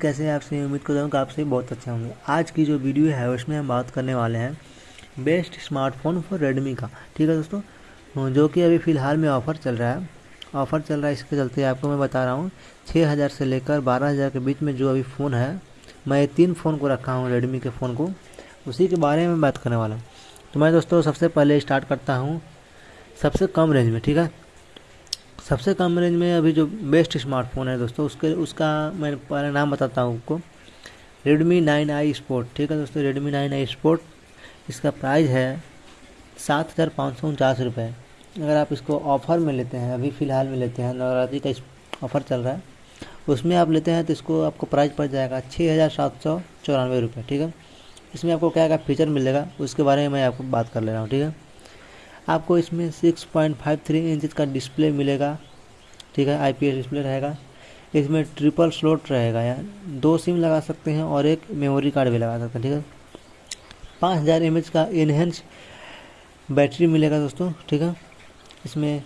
कैसे आपसे उम्मीद करता हूँ कि आपसे बहुत अच्छे होंगे। आज की जो वीडियो है, उसमें हम बात करने वाले हैं बेस्ट स्मार्टफ़ोन फॉर रेडमी का। ठीक है दोस्तों? जो कि अभी फ़िलहाल में ऑफ़र चल रहा है। ऑफ़र चल रहा है, इसके चलते आपको मैं बता रहा हूँ छः हज़ार से लेकर बारह हज़ार के बीच में जो अभी फ़ोन है, मैं तीन फ़ोन को रखा हूँ रेडमी के फ़ोन को। उसी के बारे में बात करने वाला हूँ। तो मैं दोस्तों, सबसे पहले स्टार्ट करता हूँ सबसे कम रेंज में, ठीक है? सबसे कम रेंज में अभी जो बेस्ट स्मार्टफ़ोन है दोस्तों, उसके, उसका मैं पहले नाम बताता हूँ आपको। रेडमी नाइन आई स्पोर्ट ठीक है दोस्तों? रेडमी नाइन आई स्पोर्ट इसका प्राइस है सात हज़ार पाँच सौ उनचास रुपये अगर आप इसको ऑफ़र में लेते हैं, अभी फ़िलहाल में लेते हैं, नवरात्रि का ऑफ़र चल रहा है, उसमें आप लेते हैं तो इसको आपको प्राइस पड़ जाएगा छः हज़ार सात सौ चौरानवे रुपये ठीक है? इसमें आपको क्या क्या फीचर मिलेगा, उसके बारे में मैं आपको बात कर ले रहा हूँ, ठीक है? आपको इसमें 6.53 इंच का डिस्प्ले मिलेगा। ठीक है आईपीएस डिस्प्ले रहेगा। इसमें ट्रिपल स्लोट रहेगा, यार। दो सिम लगा सकते हैं और एक मेमोरी कार्ड भी लगा सकते हैं, ठीक है? पाँच हज़ार एम का इनहेंस बैटरी मिलेगा दोस्तों, ठीक है? इसमें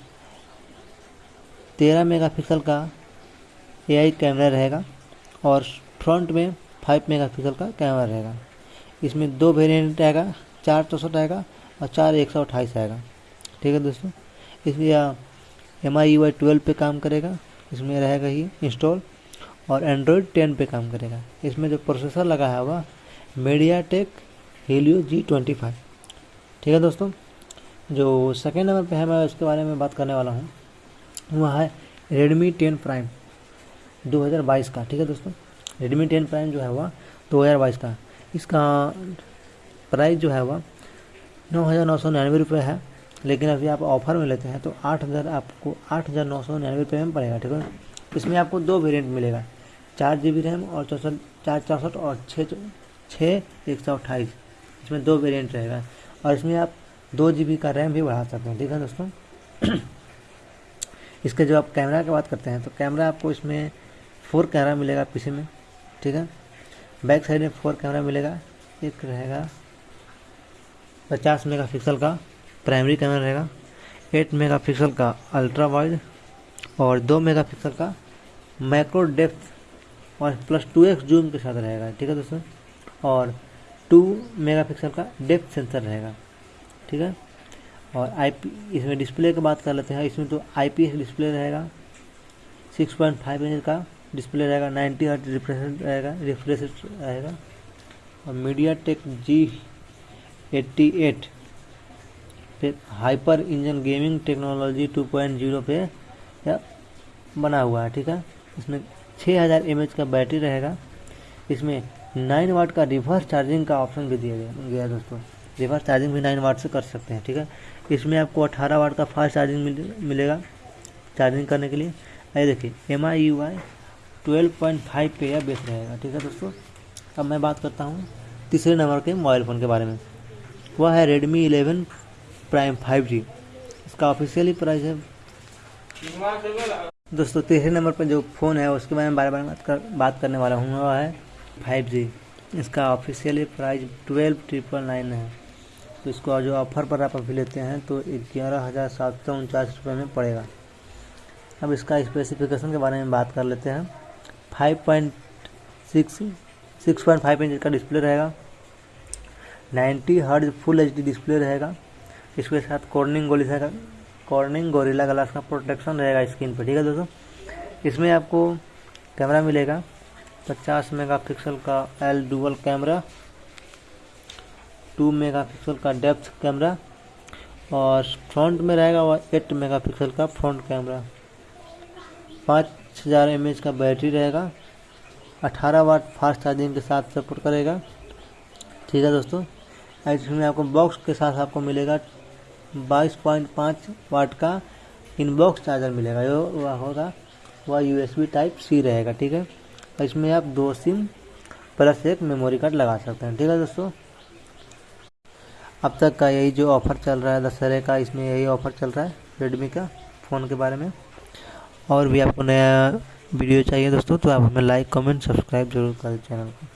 तेरह मेगापिक्सल का एआई कैमरा रहेगा और फ्रंट में फाइव मेगापिक्सल का कैमरा रहेगा। इसमें दो वेरिएंट आएगा चार चौसठ आएगा और चार एक सौ अट्ठाईस आएगा ठीक है दोस्तों? इसलिए एम आई यू ट्वेल्व पर काम करेगा। इसमें रहेगा ही इंस्टॉल और एंड्रॉयड टेन पे काम करेगा। इसमें जो प्रोसेसर लगा है वह MediaTek Helio G twenty five ठीक है दोस्तों? जो सेकेंड नंबर पे है, मैं उसके बारे में बात करने वाला हूँ। वह है रेडमी टेन प्राइम 2022 का। ठीक है दोस्तों? रेडमी टेन प्राइम जो है वह 2022 का। इसका प्राइस जो है वह नौ हज़ार नौ सौ निन्यानवे रुपये है। लेकिन अभी आप ऑफ़र में लेते हैं तो आठ हज़ार आपको आठ हज़ार नौ सौ निन्यानवे रुपये में पड़ेगा, ठीक है इसमें आपको दो वेरिएंट मिलेगा, चार जी बी रैम और चौसठ, चार चौंसठ और छः छः एक सौ अट्ठाईस, इसमें दो वेरिएंट रहेगा। और इसमें आप दो जी बी का रैम भी बढ़ा सकते हैं, ठीक है दोस्तों? इसके जो आप कैमरा की बात करते हैं तो कैमरा आपको इसमें फोर कैमरा मिलेगा पीछे में, ठीक है? बैक साइड में फोर कैमरा मिलेगा, एक रहेगा पचास मेगापिक्सल का प्राइमरी कैमरा रहेगा, एट मेगापिक्सल का अल्ट्रा वाइड और दो मेगापिक्सल का माइक्रो डेप्थ और प्लस टू एक्स जूम के साथ रहेगा, ठीक है दोस्तों? और टू मेगापिक्सल का डेप्थ सेंसर रहेगा, ठीक है? और आई पी, इसमें डिस्प्ले की बात कर लेते हैं, इसमें तो आई पी एस डिस्प्ले रहेगा, सिक्स पॉइंट फाइव इंच का डिस्प्ले रहेगा, नाइन्टी हर्ट रिफ्रेश रहेगा रिफ्रेश रहेगा, और MediaTek G eighty eight पे हाइपर इंजन गेमिंग टेक्नोलॉजी 2.0 पे या बना हुआ है ठीक है? इसमें 6000 हज़ार का बैटरी रहेगा। इसमें नाइन वाट का रिवर्स चार्जिंग का ऑप्शन भी दिया गया गया दोस्तों। रिवर्स चार्जिंग भी नाइन वाट से कर सकते हैं ठीक है? इसमें आपको अठारह वाट का फास्ट चार्जिंग मिल, मिलेगा चार्जिंग करने के लिए। ये देखिए M I U I twelve point five पे यह बेस रहेगा ठीक है दोस्तों? अब मैं बात करता हूँ तीसरे नंबर के मोबाइल फ़ोन के बारे में। वह है Redmi eleven prime five G इसका ऑफिशियली प्राइस है। दोस्तों, तीसरे नंबर पर जो फ़ोन है, उसके बारे में बार बार बात कर, बात करने वाला हूँ वह है फाइव जी इसका officially price twelve triple nine है। तो इसको जो ऑफ़र पर आप अभी लेते हैं तो ग्यारह हज़ार सात सौ उनचास रुपये में पड़ेगा। अब इसका स्पेसिफिकेशन के बारे में बात कर लेते हैं। Five point six six point five inch का डिस्प्ले रहेगा। Ninety hertz full HD display रहेगा। इसके साथ कॉर्निंग गोली रहेगा कॉर्निंग गोरिल्ला ग्लास का प्रोटेक्शन रहेगा स्क्रीन पर ठीक है दोस्तों? इसमें आपको कैमरा मिलेगा 50 मेगापिक्सल का एल डुअल कैमरा 2 मेगापिक्सल का डेप्थ कैमरा और फ्रंट में रहेगा वह 8 मेगापिक्सल का फ्रंट कैमरा। पाँच हज़ार एम का बैटरी रहेगा 18 वाट फास्ट चार्जिंग के साथ सपोर्ट करेगा, ठीक है दोस्तों? इसमें आपको बॉक्स के साथ आपको मिलेगा 22.5 वाट का इनबॉक्स चार्जर मिलेगा। जो वह होगा, वह यूएसबी टाइप सी रहेगा, ठीक है? इसमें आप दो सिम प्लस एक मेमोरी कार्ड लगा सकते हैं, ठीक है दोस्तों? अब तक का यही जो ऑफ़र चल रहा है, दशहरे का, इसमें यही ऑफ़र चल रहा है रेडमी का फ़ोन के बारे में। और भी आपको नया वीडियो चाहिए दोस्तों तो आप हमें लाइक कमेंट सब्सक्राइब ज़रूर करें चैनल को।